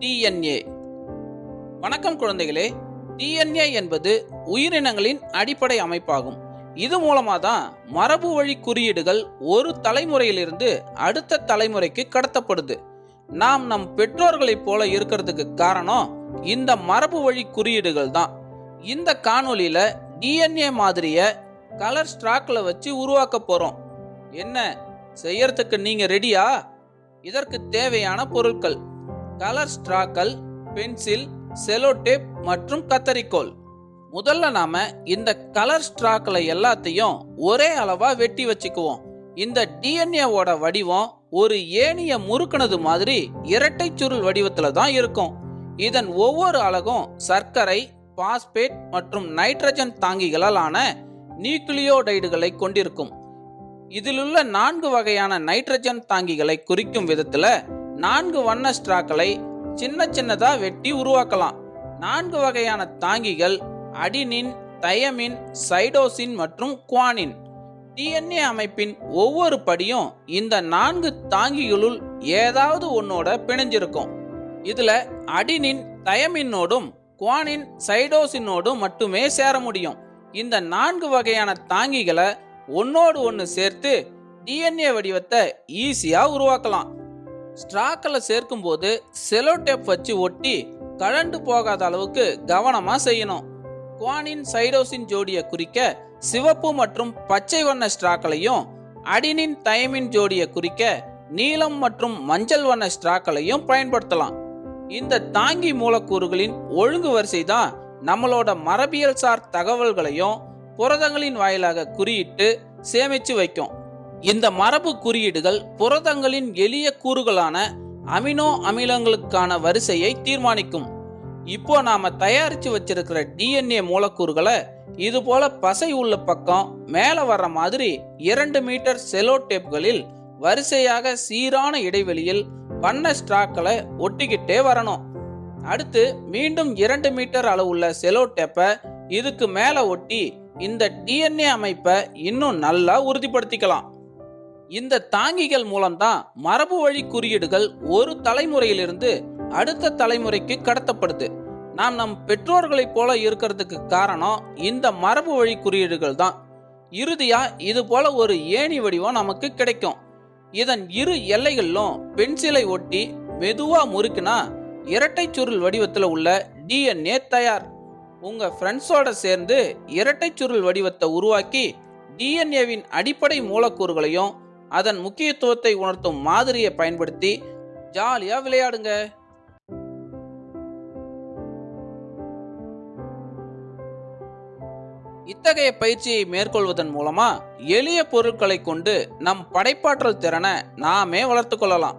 DNA. வணக்கம் குழந்தைகளே. DNA என்பது உயிரினங்களின் அடிப்படை அமைப்பாகும். இது மூலமாக தான் மரபு வழி குறியீடுகள் ஒரு தலைமுறையிலிருந்து அடுத்த தலைமுறைக்கு கடத்தப்படுது. நாம் நம் பெற்றோர்களைப் போல இருக்கிறதுக்கு காரணம் இந்த மரபு வழி குறியீடுகள் தான். இந்த காணொலியில் டிஎன்ஏ மாதிரியை கலர் ஸ்ட்ராக்கில் வச்சு உருவாக்க போகிறோம் என்ன? செய்யறதுக்கு நீங்கள் ரெடியா இதற்கு தேவையான பொருட்கள். கலர் ஸ்ட்ராக்கள் பென்சில் செலோடேப் மற்றும் கத்தரிக்கோல். முதல்ல நாம இந்த கலர் ஸ்ட்ராக்களை எல்லாத்தையும் ஒரே அளவா வெட்டி வச்சுக்குவோம். இந்த டிஎன்ஏவோட வடிவம் ஒரு ஏனிய முறுக்குனது மாதிரி இரட்டை சுருள் வடிவத்துல தான் இருக்கும். இதன் ஒவ்வொரு அலகும் சர்க்கரை பாஸ்பேட் மற்றும் நைட்ரஜன் தாங்கிகளால் ஆன நியூக்ளியோடைடுகளை கொண்டிருக்கும். இதிலுள்ள நான்கு வகையான நைட்ரஜன் தாங்கிகளை குறிக்கும் விதத்தில் நான்கு வண்ண ஸ்ட்ராக்களை சின்ன சின்னதாக வெட்டி உருவாக்கலாம். நான்கு வகையான தாங்கிகள் அடினின் தயமின் சைடோசின் மற்றும் குவானின். டிஎன்ஏ அமைப்பின் ஒவ்வொரு படியும் இந்த நான்கு தாங்கிகளுள் ஏதாவது ஒன்னோட பிணைஞ்சிருக்கும். இதுல அடினின் தயமின்னோடும் குவானின் சைடோசினோடும் மட்டுமே சேர முடியும். இந்த நான்கு வகையான தாங்கிகளை ஒன்னோடு ஒன்று சேர்த்து டிஎன்ஏ வடிவத்தை ஈஸியாக உருவாக்கலாம். ஸ்ட்ராக்களை சேர்க்கும்போது செலோடேப் வச்சு ஒட்டி கழண்டு போகாத அளவுக்கு கவனமாக செய்யணும். குவானின் சைடோசின் ஜோடியை குறிக்க சிவப்பு மற்றும் பச்சை வண்ண ஸ்ட்ராக்களையும் அடினின் தயமின் ஜோடியை குறிக்க நீலம் மற்றும் மஞ்சள் வண்ண ஸ்ட்ராக்களையும் பயன்படுத்தலாம். இந்த தாங்கி மூலக்கூறுகளின் ஒழுங்கு வரிசை தான் நம்மளோட மரபியல் சார் தகவல்களையும் புரதங்களின் வாயிலாக குறியிட்டு சேமிச்சு வைக்கும். இந்த மரபு குறியீடுகள் புரதங்களின் எளிய கூறுகளான அமினோ அமிலங்களுக்கான வரிசையை தீர்மானிக்கும். இப்போ நாம தயாரிச்சு வச்சிருக்கிற டிஎன்ஏ மூலக்கூறுகளை இது போல பசை உள்ள பக்கம் மேல வர்ற மாதிரி இரண்டு மீட்டர் செலோ டேப்களில் வரிசையாக சீரான இடைவெளியில் வண்ண ஸ்ட்ராக்களை ஒட்டிக்கிட்டே வரணும். அடுத்து மீண்டும் இரண்டு மீட்டர் அளவுள்ள செலோ டேப்பை இதுக்கு மேல ஒட்டி இந்த டிஎன்ஏ அமைப்பை இன்னும் நல்லா உறுதிப்படுத்திக்கலாம். இந்த தாங்கிகள் மூலம்தான் மரபு வழி குறியீடுகள் ஒரு தலைமுறையிலிருந்து அடுத்த தலைமுறைக்கு கடத்தப்படுது. நாம் நம் பெற்றோர்களைப் போல இருக்கிறதுக்கு காரணம் இந்த மரபு வழி குறியீடுகள் தான். இறுதியா இது போல ஒரு ஏணி வடிவம் நமக்கு கிடைக்கும். இதன் இரு எல்லைகளிலும் பென்சிலை ஒட்டி மெதுவா முறுக்கினா இரட்டை சுருள் வடிவத்தில் உள்ள டிஎன்ஏ தயார். உங்க ஃப்ரெண்ட்ஸோட சேர்ந்து இரட்டை சுருள் வடிவத்தை உருவாக்கி டிஎன்ஏவின் அடிப்படை மூலக்கூறுகளையும் அதன் முக்கியத்துவத்தை உணர்த்தும் மாதிரியை பயன்படுத்தி ஜாலியா விளையாடுங்க. இத்தகைய பயிற்சியை மேற்கொள்வதன் மூலமா எளிய பொருட்களை கொண்டு நம் படைப்பாற்றல் திறனை நாமே வளர்த்து கொள்ளலாம்.